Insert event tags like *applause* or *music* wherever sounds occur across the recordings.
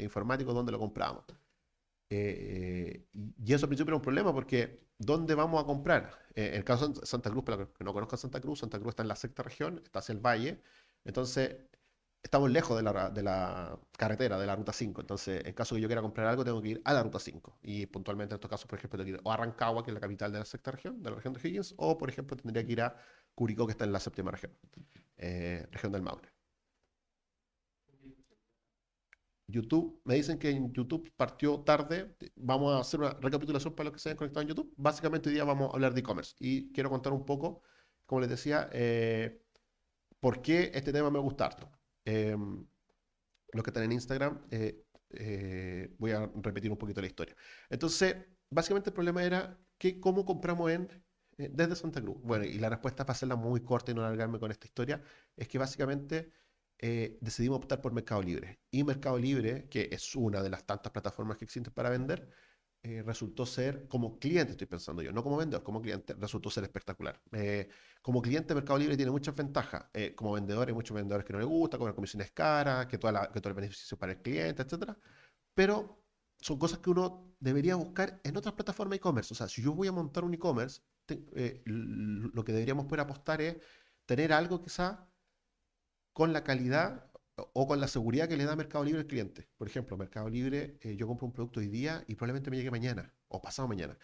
informáticos dónde lo compramos. Eh, y eso al principio era un problema porque ¿dónde vamos a comprar? en el caso de Santa Cruz, para los que no conozcan Santa Cruz, Santa Cruz está en la sexta región, está hacia el valle, entonces estamos lejos de la, carretera, de la ruta 5. Entonces, en caso que yo quiera comprar algo, tengo que ir a la ruta 5. Y puntualmente en estos casos, por ejemplo, tengo que ir a Rancagua, que es la capital de la sexta región, de la región de Higgins, o por ejemplo, tendría que ir a Curicó, que está en la séptima región, eh, región del Maule. YouTube, me dicen que en YouTube partió tarde. Vamos a hacer una recapitulación para los que se hayan conectado en YouTube. Básicamente hoy día vamos a hablar de e-commerce y quiero contar un poco, como les decía, eh, por qué este tema me gusta harto. Em, los que están en Instagram, eh, eh, voy a repetir un poquito la historia. Entonces, básicamente el problema era que cómo compramos en, eh, desde Santa Cruz. Bueno, y la respuesta para hacerla muy corta y no alargarme con esta historia, es que básicamente decidimos optar por Mercado Libre. Y Mercado Libre, que es una de las tantas plataformas que existen para vender, eh, resultó ser, como cliente estoy pensando yo, no como vendedor, como cliente, resultó ser espectacular. Eh, como cliente, Mercado Libre tiene muchas ventajas. Eh, como vendedor, hay muchos vendedores que no les gusta, las comisiones caras, que, toda la, que todo el beneficio para el cliente, etc. Pero son cosas que uno debería buscar en otras plataformas e-commerce. O sea, si yo voy a montar un e-commerce, lo que deberíamos poder apostar es tener algo quizá con la calidad o con la seguridad que le da Mercado Libre al cliente. Por ejemplo, Mercado Libre, eh, yo compro un producto hoy día y probablemente me llegue mañana o pasado mañana.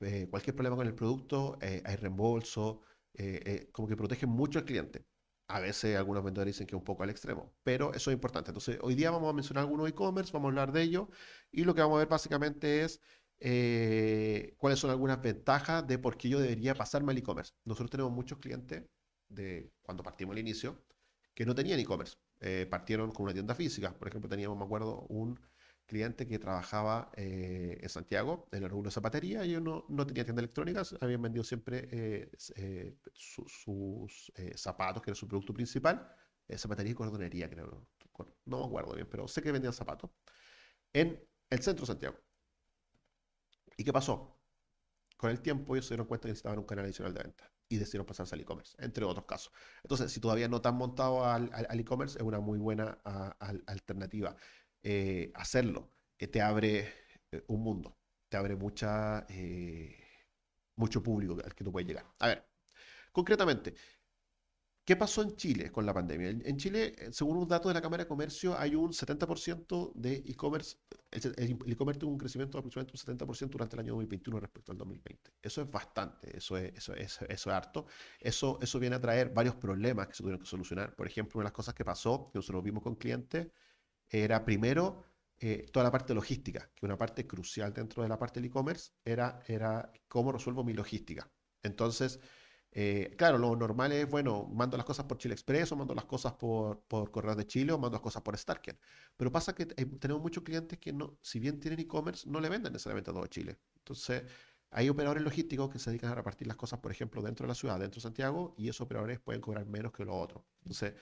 Eh, cualquier problema con el producto, eh, hay reembolso, como que protege mucho al cliente. A veces algunos vendedores dicen que un poco al extremo, pero eso es importante. Entonces, hoy día vamos a mencionar algunos e-commerce, vamos a hablar de ello y lo que vamos a ver básicamente es cuáles son algunas ventajas de por qué yo debería pasarme al e-commerce. Nosotros tenemos muchos clientes de cuando partimos al inicio que no tenían e-commerce. Eh, partieron con una tienda física. Por ejemplo, teníamos, me acuerdo, un cliente que trabajaba eh, en Santiago, en de zapatería, ellos no, no tenían tienda electrónica, habían vendido siempre eh, sus zapatos, que era su producto principal, zapatería y cordonería, creo. No me acuerdo bien, pero sé que vendían zapatos, en el centro de Santiago. ¿Y qué pasó? Con el tiempo ellos se dieron cuenta que necesitaban un canal adicional de venta y decidieron pasarse al e-commerce, entre otros casos. Entonces, si todavía no te han montado al e-commerce, es una muy buena alternativa. Eh, hacerlo que te abre eh, un mundo, te abre mucha, eh, mucho público al que tú puedes llegar. A ver, concretamente, ¿Qué pasó en Chile con la pandemia? En Chile, eh, según un dato de la Cámara de Comercio, hay un 70% de e-commerce. El e-commerce tuvo un crecimiento de aproximadamente un 70% durante el año 2021 respecto al 2020. Eso es bastante, eso es, eso, eso, eso es harto. Eso, eso viene a traer varios problemas que se tuvieron que solucionar. Por ejemplo, una de las cosas que pasó, que nosotros vimos con clientes, era primero eh, toda la parte logística, que una parte crucial dentro de la parte del e-commerce era, era cómo resuelvo mi logística. Entonces, eh, claro, lo normal es, bueno, mando las cosas por Chile Express o mando las cosas por, por Correo de Chile o mando las cosas por Starken. Pero pasa que tenemos muchos clientes que, no, si bien tienen e-commerce, no le venden necesariamente a todo Chile. Entonces, hay operadores logísticos que se dedican a repartir las cosas, por ejemplo, dentro de la ciudad, dentro de Santiago, y esos operadores pueden cobrar menos que los otros. Entonces,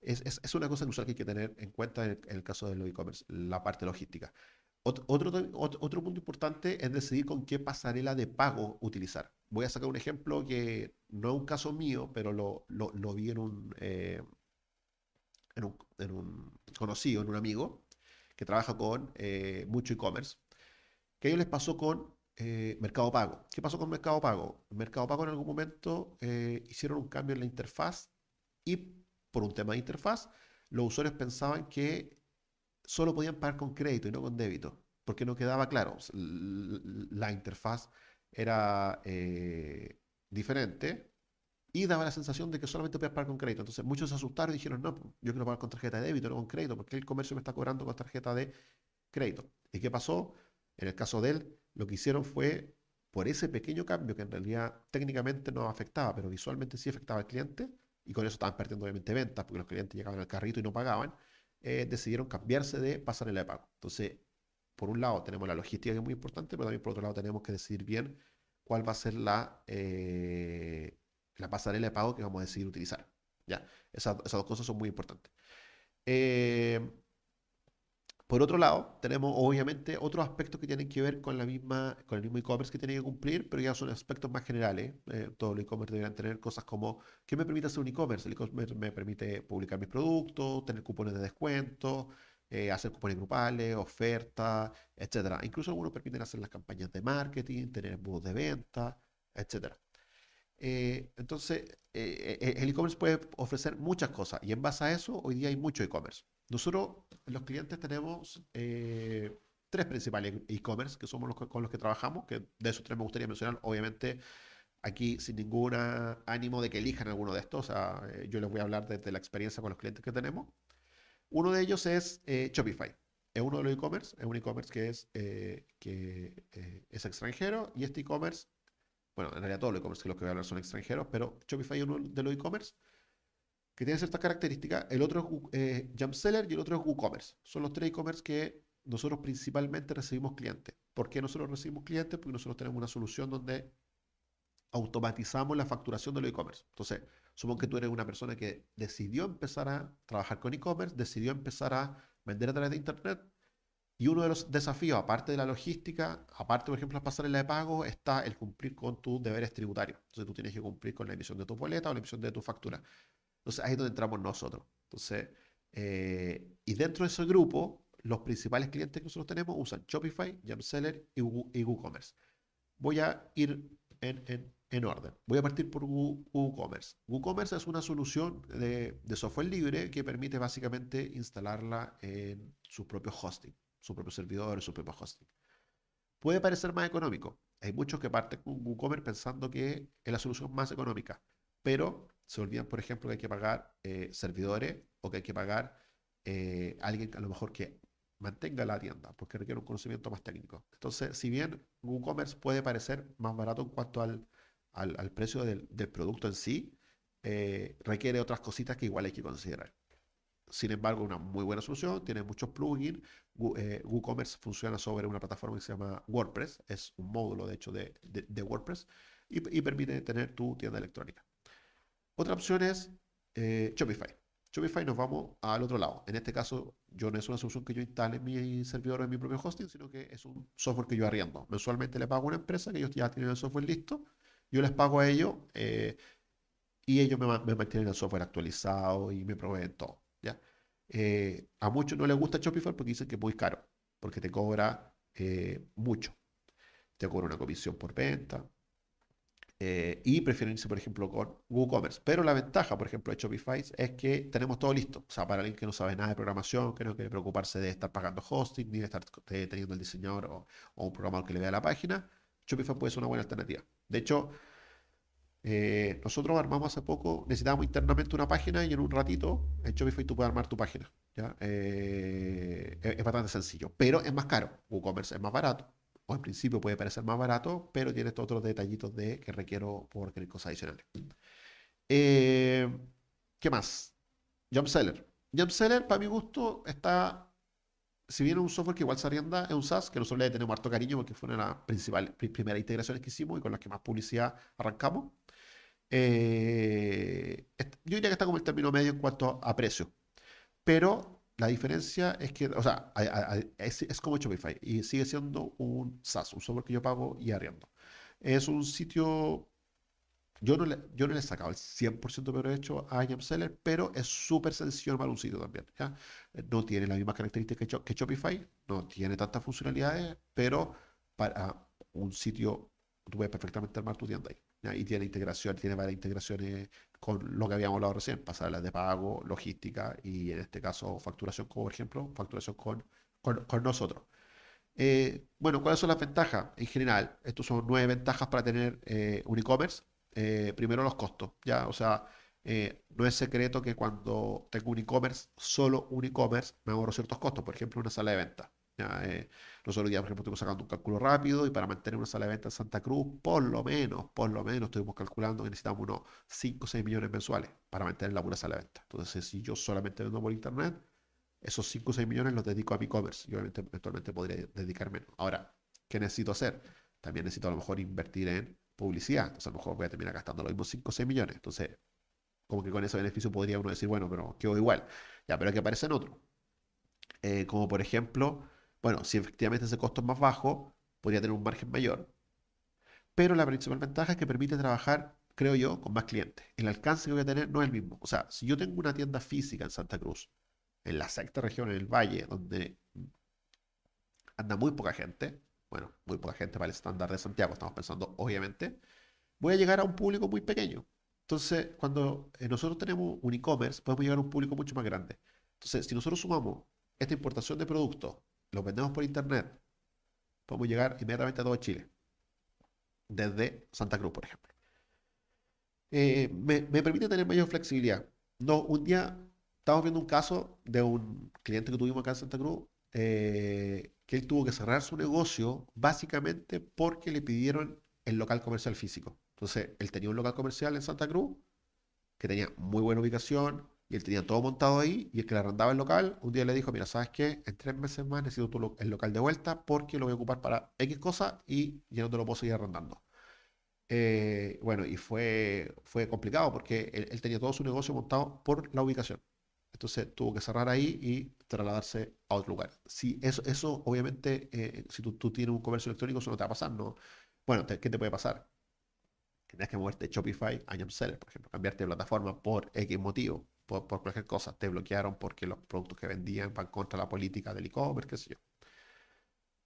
es, es, una cosa inusual que hay que tener en cuenta en el, caso de los e-commerce, la parte logística. Otro, otro, otro punto importante es decidir con qué pasarela de pago utilizar voy a sacar un ejemplo que no es un caso mío, pero lo, vi en un, eh, en, un, conocido, en un amigo, que trabaja con eh, mucho e-commerce, que a ellos les pasó con eh, Mercado Pago. ¿Qué pasó con Mercado Pago? Mercado Pago en algún momento hicieron un cambio en la interfaz y por un tema de interfaz, los usuarios pensaban que solo podían pagar con crédito y no con débito, porque no quedaba claro. La interfaz era eh, diferente y daba la sensación de que solamente podías pagar con crédito. Entonces muchos se asustaron y dijeron, no, yo quiero pagar con tarjeta de débito, no con crédito, porque el comercio me está cobrando con tarjeta de crédito. ¿Y qué pasó? En el caso de él, lo que hicieron fue, por ese pequeño cambio que en realidad técnicamente no afectaba, pero visualmente sí afectaba al cliente, y con eso estaban perdiendo obviamente ventas, porque los clientes llegaban al carrito y no pagaban, eh, decidieron cambiarse de pasarela de pago. Entonces, por un lado tenemos la logística que es muy importante, pero también por otro lado tenemos que decidir bien cuál va a ser la, eh, la pasarela de pago que vamos a decidir utilizar. ¿ya? Esas, dos cosas son muy importantes. Eh, por otro lado, tenemos obviamente otros aspectos que tienen que ver con, la misma, con el mismo e-commerce que tiene que cumplir, pero ya son aspectos más generales. Eh, todo el e-commerce deberían tener cosas como, ¿qué me permite hacer un e-commerce? El e-commerce me permite publicar mis productos, tener cupones de descuento, eh, hacer cupones grupales, ofertas, etcétera. Incluso algunos permiten hacer las campañas de marketing, tener embudos de venta, etcétera. Eh, entonces, eh, el e-commerce puede ofrecer muchas cosas y en base a eso, hoy día hay mucho e-commerce. Nosotros, los clientes, tenemos tres principales e-commerce que somos los con los que trabajamos, que de esos tres me gustaría mencionar, obviamente, aquí sin ningún ánimo de que elijan alguno de estos. yo les voy a hablar desde la experiencia con los clientes que tenemos. Uno de ellos es eh, Shopify. Es uno de los e-commerce, es un e-commerce que, es, eh, que eh, es extranjero y este e-commerce, bueno, en realidad todos los e-commerce que los que voy a hablar son extranjeros, pero Shopify es uno de los e-commerce que tiene ciertas características. El otro es Jumpseller y el otro es WooCommerce. Son los tres e-commerce que nosotros principalmente recibimos clientes. ¿Por qué nosotros recibimos clientes? Porque nosotros tenemos una solución donde automatizamos la facturación de los e-commerce. Entonces, Supongo que tú eres una persona que decidió empezar a trabajar con e-commerce, decidió empezar a vender a través de Internet. Y uno de los desafíos, aparte de la logística, aparte, por ejemplo, de la de pago, está el cumplir con tus deberes tributarios. Entonces tú tienes que cumplir con la emisión de tu boleta o la emisión de tu factura. Entonces ahí es donde entramos nosotros. Entonces, eh, y dentro de ese grupo, los principales clientes que nosotros tenemos usan Shopify, Jamseller y WooCommerce. Voy a ir en, en, en orden. Voy a partir por WooCommerce. WooCommerce es una solución de, software libre que permite básicamente instalarla en su propio hosting, su propio servidor, su propio hosting. Puede parecer más económico. Hay muchos que parten con WooCommerce pensando que es la solución más económica, pero se olvidan, por ejemplo, que hay que pagar eh, servidores o que hay que pagar eh, alguien a lo mejor que mantenga la tienda, porque requiere un conocimiento más técnico. Entonces, si bien WooCommerce puede parecer más barato en cuanto al, al, precio del, producto en sí, eh, requiere otras cositas que igual hay que considerar. Sin embargo, una muy buena solución, tiene muchos plugins. Eh, WooCommerce funciona sobre una plataforma que se llama WordPress, es un módulo de hecho de, WordPress y, permite tener tu tienda electrónica. Otra opción es eh, Shopify. Shopify nos vamos al otro lado. En este caso, yo no es una solución que yo instale en mi servidor en mi propio hosting, sino que es un software que yo arriendo. Mensualmente le pago a una empresa que ellos ya tienen el software listo yo les pago a ellos eh, y ellos me, mantienen el software actualizado y me proveen todo. ¿ya? Eh, a muchos no les gusta Shopify porque dicen que es muy caro, porque te cobra eh, mucho. Te cobra una comisión por venta. y prefieren irse, por ejemplo, con WooCommerce. Pero la ventaja, por ejemplo, de Shopify es que tenemos todo listo. O sea, para alguien que no sabe nada de programación, que no quiere preocuparse de estar pagando hosting, ni de estar teniendo el diseñador o un programador que le vea la página, Shopify puede ser una buena alternativa. De hecho, eh, nosotros armamos hace poco, necesitábamos internamente una página y en un ratito en Shopify tú puedes armar tu página. ¿ya? Eh, es, bastante sencillo, pero es más caro. WooCommerce es más barato. O en principio puede parecer más barato, pero tiene estos otros detallitos de que requiero por requerir cosas adicionales. Eh, ¿Qué más? Jumpseller. Jumpseller, para mi gusto, está si bien es un software que igual se arrienda, es un SaaS que nosotros le tenemos harto cariño porque fue una de las principales, primeras integraciones que hicimos y con las que más publicidad arrancamos. Eh, yo diría que está como el término medio en cuanto a precio. Pero la diferencia es que, o sea, es, es, como Shopify y sigue siendo un SaaS, un software que yo pago y arriendo. Es un sitio yo no, le, yo no le he sacado el 100% de provecho a Seller, pero es súper sencillo para un sitio también. ¿ya? No tiene las mismas características que, Shopify, no tiene tantas funcionalidades, pero para un sitio tú puedes perfectamente armar tu tienda ahí. Y tiene integración, tiene varias integraciones con lo que habíamos hablado recién, pasarlas de pago, logística y en este caso facturación, como por ejemplo, facturación con, con, nosotros. Eh, bueno, ¿cuáles son las ventajas? En general, estos son nueve ventajas para tener eh, un e-commerce. Eh, primero los costos, ¿ya? O sea, eh, no es secreto que cuando tengo un e-commerce, solo un e-commerce, me ahorro ciertos costos, por ejemplo, una sala de venta. ¿ya? Eh, los otros días, por ejemplo, estuvimos sacando un cálculo rápido y para mantener una sala de venta en Santa Cruz, por lo menos, por lo menos, estuvimos calculando que necesitamos unos 5 o 6 millones mensuales para mantener la pura sala de venta. Entonces, si yo solamente vendo por internet, esos 5 o 6 millones los dedico a mi e-commerce y obviamente eventualmente podría dedicar menos. Ahora, ¿qué necesito hacer? También necesito a lo mejor invertir en publicidad. Entonces a lo mejor voy a terminar gastando los mismos 5 o 6 millones. Entonces, como que con ese beneficio podría uno decir, bueno, pero quedó igual. Ya, pero que aparecen otros. Eh, como por ejemplo, bueno, si efectivamente ese costo es más bajo, podría tener un margen mayor. Pero la principal ventaja es que permite trabajar, creo yo, con más clientes. El alcance que voy a tener no es el mismo. O sea, si yo tengo una tienda física en Santa Cruz, en la sexta región, en el valle, donde anda muy poca gente, bueno, muy poca gente para el estándar de Santiago, estamos pensando, obviamente, voy a llegar a un público muy pequeño. Entonces, cuando eh, nosotros tenemos un e-commerce, podemos llegar a un público mucho más grande. Entonces, si nosotros sumamos esta importación de productos, los vendemos por internet, podemos llegar inmediatamente a todo Chile, desde Santa Cruz, por ejemplo. Eh, me, permite tener mayor flexibilidad. No, un día estamos viendo un caso de un cliente que tuvimos acá en Santa Cruz, eh, que él tuvo que cerrar su negocio básicamente porque le pidieron el local comercial físico. Entonces, él tenía un local comercial en Santa Cruz que tenía muy buena ubicación y él tenía todo montado ahí y el que le arrendaba el local un día le dijo, mira, ¿sabes qué? En tres meses más necesito el local de vuelta porque lo voy a ocupar para X cosas y ya no te lo puedo seguir arrendando. Eh, bueno, y fue, fue complicado porque él, tenía todo su negocio montado por la ubicación. Entonces tuvo que cerrar ahí y trasladarse a otro lugar. Si eso, eso obviamente, eh, si tú, tienes un comercio electrónico, eso no te va a pasar, ¿no? Bueno, ¿qué te puede pasar? Tienes que moverte Shopify a Seller, por ejemplo, cambiarte de plataforma por X motivo, por, por, cualquier cosa. Te bloquearon porque los productos que vendían van contra la política del e-commerce, qué sé yo.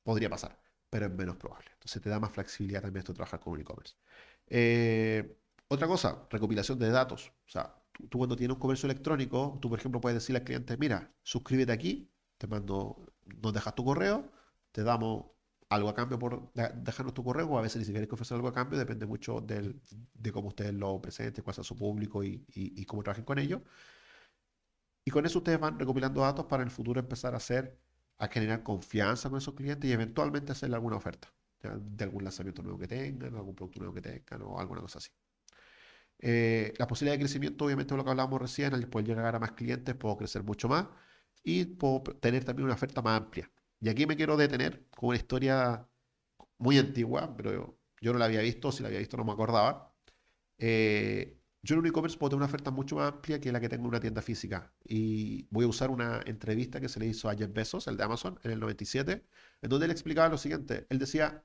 Podría pasar, pero es menos probable. Entonces te da más flexibilidad también esto de trabajar con un e-commerce. Eh, otra cosa, recopilación de datos. O sea, tú, cuando tienes un comercio electrónico, tú por ejemplo puedes decirle al cliente, mira, suscríbete aquí, te mando, nos dejas tu correo, te damos algo a cambio por dejarnos tu correo, o a veces ni siquiera hay que ofrecer algo a cambio, depende mucho del, de cómo ustedes lo presenten, cuál sea su público y, y, cómo trabajen con ellos. Y con eso ustedes van recopilando datos para en el futuro empezar a hacer, a generar confianza con esos clientes y eventualmente hacerle alguna oferta de algún lanzamiento nuevo que tengan, algún producto nuevo que tengan o alguna cosa así. Eh, la posibilidad de crecimiento, obviamente, lo que hablábamos recién, al poder llegar a más clientes, puedo crecer mucho más y puedo tener también una oferta más amplia. Y aquí me quiero detener con una historia muy antigua, pero yo, no la había visto, si la había visto no me acordaba. Eh, yo en un e-commerce puedo tener una oferta mucho más amplia que la que tengo en una tienda física. Y voy a usar una entrevista que se le hizo a Jeff Bezos, el de Amazon, en el 97, en donde él explicaba lo siguiente. Él decía,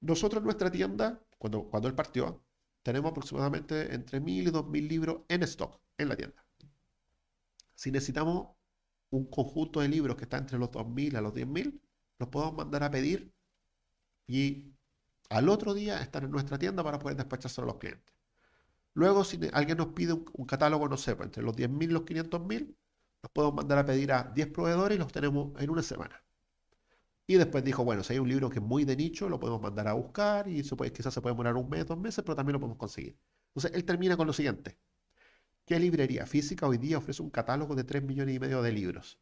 nosotros en nuestra tienda, cuando, cuando él partió, tenemos aproximadamente entre 1.000 y 2.000 libros en stock en la tienda. Si necesitamos un conjunto de libros que está entre los 2.000 a los 10.000, los podemos mandar a pedir y al otro día estar en nuestra tienda para poder despachárselo a los clientes. Luego, si alguien nos pide un, catálogo, no sé, pues, entre los 10.000 y los 500.000, los podemos mandar a pedir a 10 proveedores y los tenemos en una semana. Y después dijo, bueno, si hay un libro que es muy de nicho, lo podemos mandar a buscar y quizás se puede demorar un mes, dos meses, pero también lo podemos conseguir. Entonces, él termina con lo siguiente. ¿Qué librería física hoy día ofrece un catálogo de 3 millones y medio de libros?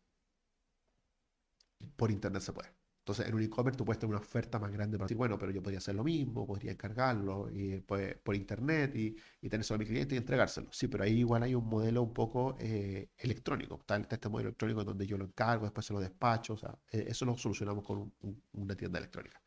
Por internet se puede. Entonces, en un e-commerce tú puedes tener una oferta más grande para decir, bueno, pero yo podría hacer lo mismo, podría encargarlo y, pues, por internet y, y tenérselo a mi cliente y entregárselo. Sí, pero ahí igual hay un modelo un poco eh, electrónico. Está, este modelo electrónico donde yo lo encargo, después se lo despacho. O sea, eh, eso lo solucionamos con una tienda electrónica.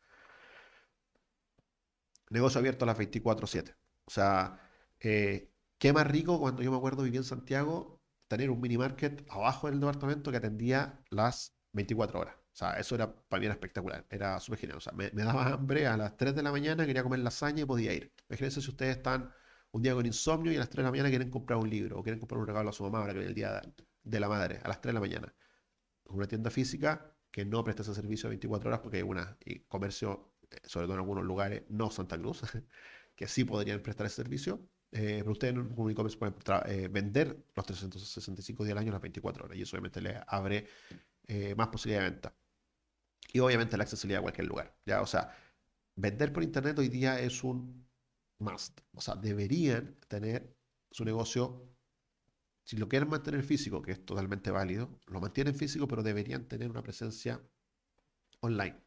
Negocio abierto a las 24/7. O sea, eh, Qué más rico cuando yo me acuerdo vivía en Santiago, tener un mini market abajo del departamento que atendía las 24 horas. O sea, eso era para mí era espectacular, era súper genial. O sea, me, daba hambre a las 3 de la mañana, quería comer lasaña y podía ir. Imagínense si ustedes están un día con insomnio y a las 3 de la mañana quieren comprar un libro o quieren comprar un regalo a su mamá ahora que viene el día de la madre, a las 3 de la mañana. Una tienda física que no presta ese servicio 24 horas porque hay una y comercio, eh, sobre todo en algunos lugares, no Santa Cruz, *laughs* que sí podrían prestar ese servicio eh, pero ustedes en un e-commerce pueden eh, vender los 365 días al año las 24 horas y eso obviamente les abre eh, más posibilidad de venta. Y obviamente la accesibilidad a cualquier lugar. ¿ya? O sea, vender por internet hoy día es un must. O sea, deberían tener su negocio, si lo quieren mantener físico, que es totalmente válido, lo mantienen físico, pero deberían tener una presencia online.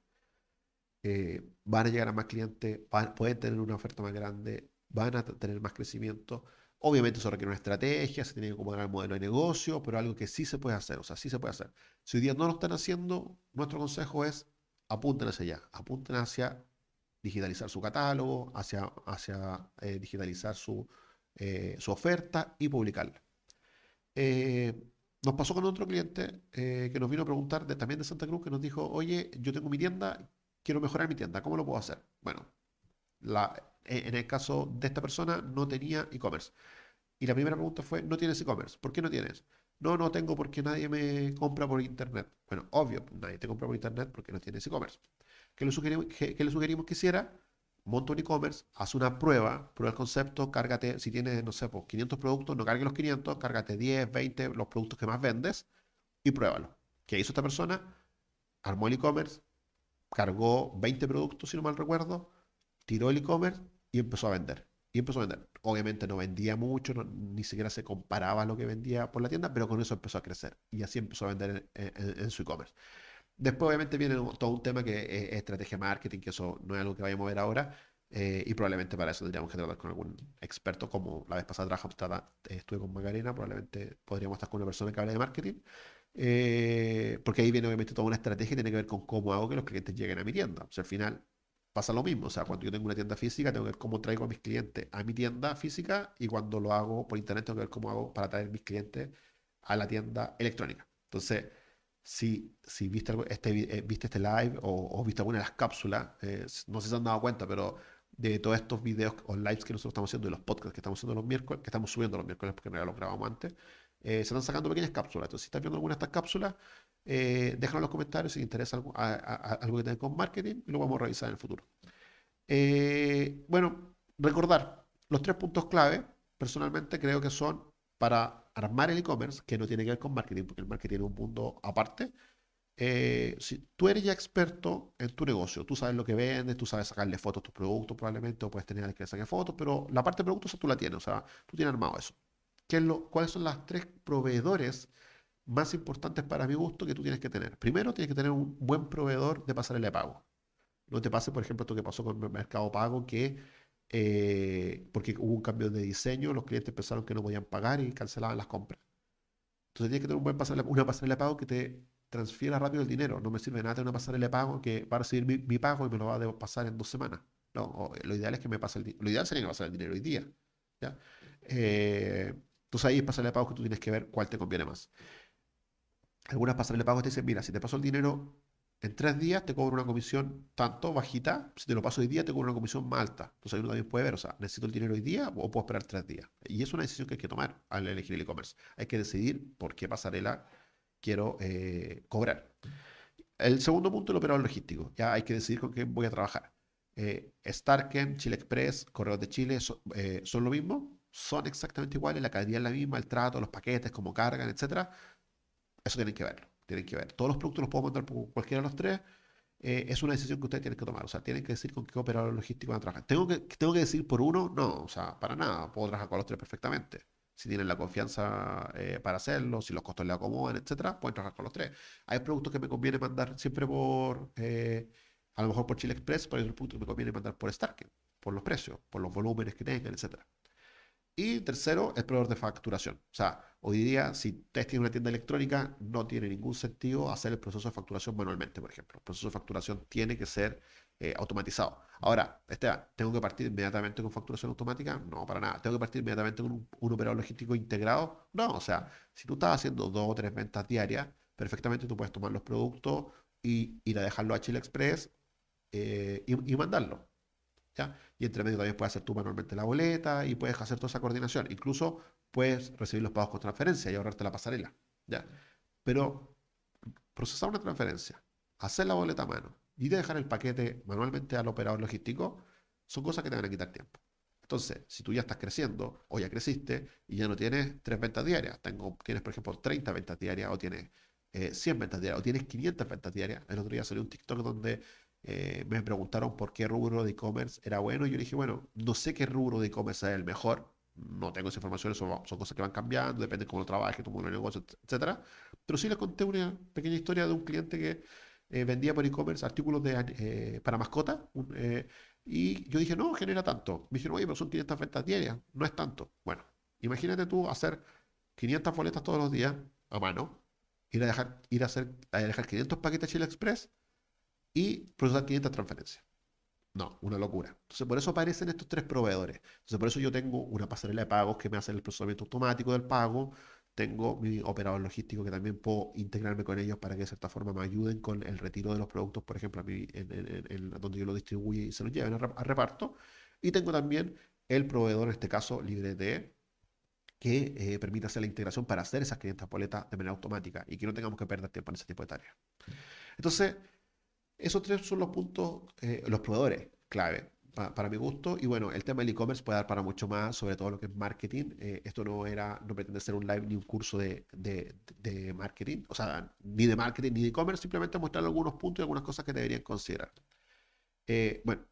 van a llegar a más clientes, pueden tener una oferta más grande, van a tener más crecimiento. Obviamente eso requiere una estrategia, se tiene que acomodar el modelo de negocio, pero algo que sí se puede hacer, o sea, sí se puede hacer. Si hoy día no lo están haciendo, nuestro consejo es apunten hacia allá, apunten hacia digitalizar su catálogo, hacia, hacia eh, digitalizar su, eh, su, oferta y publicarla. Eh, nos pasó con otro cliente que nos vino a preguntar también de Santa Cruz, que nos dijo, oye, yo tengo mi tienda, quiero mejorar mi tienda, ¿cómo lo puedo hacer? Bueno, la, eh, en el caso de esta persona no tenía e-commerce. Y la primera pregunta fue, ¿no tienes e-commerce? ¿Por qué no tienes? No, no tengo porque nadie me compra por internet. Bueno, obvio, nadie te compra por internet porque no tienes e-commerce. ¿Qué sugerimos que, le sugerimos que hiciera? Monta un e-commerce, haz una prueba, prueba el concepto, cárgate, si tienes, no sé, pues 500 productos, no cargue los 500, cárgate 10, 20, los productos que más vendes y pruébalo. ¿Qué hizo esta persona? Armó el e-commerce, cargó 20 productos, si no mal recuerdo, tiró el e-commerce y empezó a vender. Y empezó a vender. Obviamente no vendía mucho, ni siquiera se comparaba lo que vendía por la tienda, pero con eso empezó a crecer. Y así empezó a vender en, su e-commerce. Después obviamente viene todo un tema que es estrategia marketing, que eso no es algo que vayamos a ver ahora. Eh, y probablemente para eso tendríamos que tratar con algún experto, como la vez pasada trabajamos, estuve con Macarena, probablemente podríamos estar con una persona que hable de marketing. Eh, porque ahí viene obviamente toda una estrategia que tiene que ver con cómo hago que los clientes lleguen a mi tienda. O sea, al final pasa lo mismo. O sea, cuando yo tengo una tienda física, tengo que ver cómo traigo a mis clientes a mi tienda física y cuando lo hago por internet, tengo que ver cómo hago para traer mis clientes a la tienda electrónica. Entonces, si, si viste, este, eh, viste este live o, o, viste alguna de las cápsulas, eh, no sé si se han dado cuenta, pero de todos estos videos o lives que nosotros estamos haciendo, de los podcasts que estamos haciendo los miércoles, que estamos subiendo los miércoles porque no ya los grabamos antes, eh, se están sacando pequeñas cápsulas. Entonces, si estás viendo alguna de estas cápsulas, eh, déjalo en los comentarios si te interesa algo, algo que tenga con marketing y lo vamos a revisar en el futuro. Eh, bueno, recordar los tres puntos clave, personalmente creo que son para armar el e-commerce, que no tiene que ver con marketing, porque el marketing es un mundo aparte. si tú eres ya experto en tu negocio, tú sabes lo que vendes, tú sabes sacarle fotos a tus productos probablemente, o puedes tener alguien que le saque fotos, pero la parte de productos tú la tienes, o sea, tú tienes armado eso cuáles son las tres proveedores más importantes para mi gusto que tú tienes que tener. Primero, tienes que tener un buen proveedor de pasarela de pago. No te pase, por ejemplo, esto que pasó con el Mercado Pago, que eh, porque hubo un cambio de diseño, los clientes pensaron que no podían pagar y cancelaban las compras. Entonces tienes que tener un buen pasarela, una pasarela de pago que te transfiera rápido el dinero. No me sirve nada tener una pasarela de pago que va a recibir mi, pago y me lo va a pasar en dos semanas. No, lo ideal es que me pase el Lo ideal sería que me pase el dinero hoy día. ¿ya? Eh, entonces ahí es pasarle de pago que tú tienes que ver cuál te conviene más. Algunas pasarelas de pago te dicen, mira, si te paso el dinero en tres días, te cobro una comisión tanto bajita, si te lo paso hoy día, te cobro una comisión más alta. Entonces ahí uno también puede ver, o sea, necesito el dinero hoy día o puedo esperar tres días. Y es una decisión que hay que tomar al elegir el e-commerce. Hay que decidir por qué pasarela quiero eh, cobrar. El segundo punto, el operador logístico. Ya hay que decidir con qué voy a trabajar. Eh, Starken, Chile Express, Correos de Chile, eh, ¿son lo mismo? Son exactamente iguales, la calidad es la misma, el trato, los paquetes, cómo cargan, etcétera. Eso tienen que verlo, tienen que ver. Todos los productos los puedo mandar por cualquiera de los tres. Eh, es una decisión que ustedes tienen que tomar. O sea, tienen que decir con qué operador logístico van a trabajar. ¿Tengo que, ¿Tengo que decir por uno? No, o sea, para nada. Puedo trabajar con los tres perfectamente. Si tienen la confianza eh, para hacerlo, si los costos le acomodan, etcétera, pueden trabajar con los tres. Hay productos que me conviene mandar siempre por, eh, a lo mejor por Chile Express, pero hay otros productos que me conviene mandar por Starken, por los precios, por los volúmenes que tengan, etcétera. Y tercero, el proveedor de facturación. O sea, hoy día, si ustedes tienen una tienda electrónica, no tiene ningún sentido hacer el proceso de facturación manualmente, por ejemplo. El proceso de facturación tiene que ser eh, automatizado. Ahora, Esteban, ¿tengo que partir inmediatamente con facturación automática? No, para nada. ¿Tengo que partir inmediatamente con un, operador logístico integrado? No, o sea, si tú estás haciendo dos o tres ventas diarias, perfectamente tú puedes tomar los productos y ir a dejarlo a Chile Express eh, y, y mandarlo. Y entre medio también puedes hacer tú manualmente la boleta y puedes hacer toda esa coordinación. Incluso puedes recibir los pagos con transferencia y ahorrarte la pasarela, ¿ya? Pero procesar una transferencia, hacer la boleta a mano y dejar el paquete manualmente al operador logístico son cosas que te van a quitar tiempo. Entonces, si tú ya estás creciendo o ya creciste y ya no tienes tres ventas diarias, tengo, tienes por ejemplo 30 ventas diarias o tienes 100 eh, ventas diarias o tienes 500 ventas diarias, el otro día salió un TikTok donde eh, me preguntaron por qué rubro de e-commerce era bueno. Y yo dije, bueno, no sé qué rubro de e-commerce es el mejor. No tengo esa información, son, son cosas que van cambiando, depende de cómo lo trabaje, tu modelo de negocio, etc. Pero sí les conté una pequeña historia de un cliente que eh, vendía por e-commerce artículos de, eh, para mascota. y yo dije, no, genera tanto. Me dijeron, oye, pero son 500 ventas diarias, no es tanto. Bueno, imagínate tú hacer 500 boletas todos los días a mano, ir a dejar, ir a hacer, a dejar 500 paquetes Chile Express y procesar 500 transferencias. No, una locura. Entonces, por eso aparecen estos tres proveedores. Entonces, por eso yo tengo una pasarela de pagos que me hace el procesamiento automático del pago. Tengo mi operador logístico que también puedo integrarme con ellos para que de cierta forma me ayuden con el retiro de los productos, por ejemplo, a mí, donde yo lo distribuyo y se los lleven a, reparto. Y tengo también el proveedor, en este caso, libre de que eh, permita hacer la integración para hacer esas 500 boletas de manera automática y que no tengamos que perder tiempo en ese tipo de tareas. Entonces, esos tres son los puntos, eh, los proveedores clave para mi gusto. Y bueno, el tema del e-commerce puede dar para mucho más, sobre todo lo que es marketing. Eh, esto no era, no pretende ser un live ni un curso de, marketing, o sea, ni de marketing ni de e-commerce, simplemente mostrar algunos puntos y algunas cosas que deberían considerar. Eh, bueno,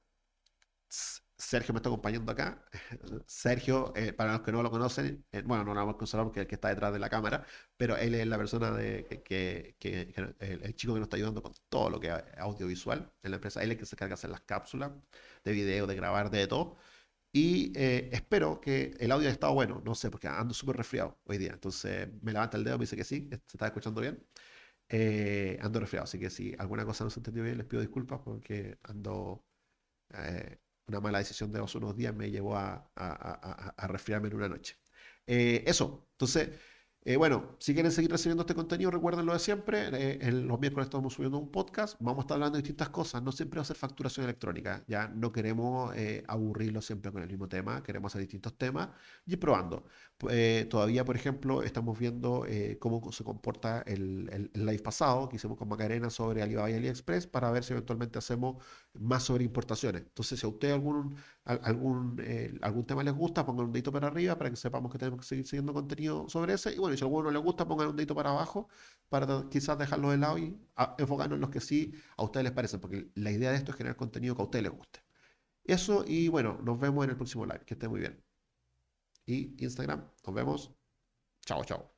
Sergio me está acompañando acá. *laughs* Sergio, eh, para los que no lo conocen, eh, bueno, no lo vamos a conocer porque es el que está detrás de la cámara, pero él es la persona de, que, el, chico que nos está ayudando con todo lo que es audiovisual en la empresa. Él es el que se encarga de hacer las cápsulas de video, de grabar, de todo. Y eh, espero que el audio haya estado bueno, no sé, porque ando súper resfriado hoy día. Entonces me levanta el dedo, me dice que sí, se está escuchando bien. ando resfriado, así que si alguna cosa no se entendió bien, les pido disculpas porque ando una mala decisión de hace unos días me llevó a, resfriarme en una noche. Eh, eso, entonces eh, bueno, si quieren seguir recibiendo este contenido, recuerden lo de siempre. Eh, los miércoles estamos subiendo un podcast. Vamos a estar hablando de distintas cosas. No siempre va a ser facturación electrónica. Ya no queremos eh, aburrirlo siempre con el mismo tema. Queremos hacer distintos temas y ir probando. todavía, por ejemplo, estamos viendo cómo se comporta el, live pasado que hicimos con Macarena sobre Alibaba y AliExpress para ver si eventualmente hacemos más sobre importaciones. Entonces, si a usted algún, algún, algún tema les gusta, pongan un dedito para arriba para que sepamos que tenemos que seguir siguiendo contenido sobre ese. Y bueno, si a alguno no le gusta, pongan un dedito para abajo para quizás dejarlo de lado y enfocarnos en los que sí a ustedes les parecen, porque la idea de esto es generar contenido que a ustedes les guste. Eso y bueno, nos vemos en el próximo live. Que esté muy bien. Y Instagram, nos vemos. Chao, chao.